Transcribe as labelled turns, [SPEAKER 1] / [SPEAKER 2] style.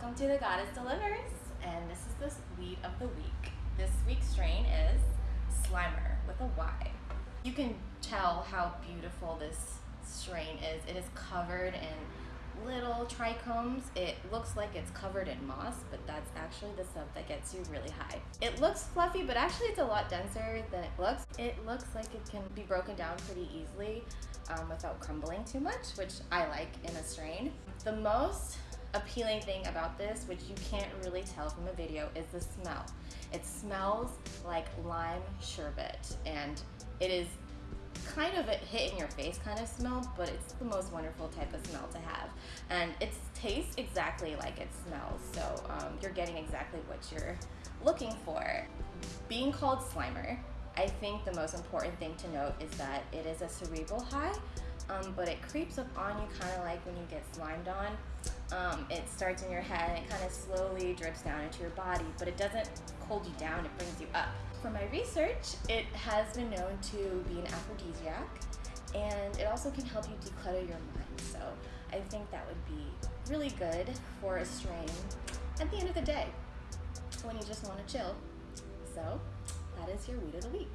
[SPEAKER 1] to the Goddess Delivers, and this is the weed of the week. This week's strain is Slimer with a Y. You can tell how beautiful this strain is. It is covered in little trichomes. It looks like it's covered in moss, but that's actually the stuff that gets you really high. It looks fluffy, but actually it's a lot denser than it looks. It looks like it can be broken down pretty easily um, without crumbling too much, which I like in a strain. The most appealing thing about this, which you can't really tell from a video, is the smell. It smells like lime sherbet and it is kind of a hit in your face kind of smell, but it's the most wonderful type of smell to have. And it tastes exactly like it smells, so um, you're getting exactly what you're looking for. Being called Slimer, I think the most important thing to note is that it is a cerebral high, um, but it creeps up on you kind of like when you get slimed on. Um, it starts in your head and it kind of slowly drips down into your body, but it doesn't hold you down, it brings you up. For my research, it has been known to be an aphrodisiac and it also can help you declutter your mind. So I think that would be really good for a strain at the end of the day when you just want to chill. So that is your weed of the week.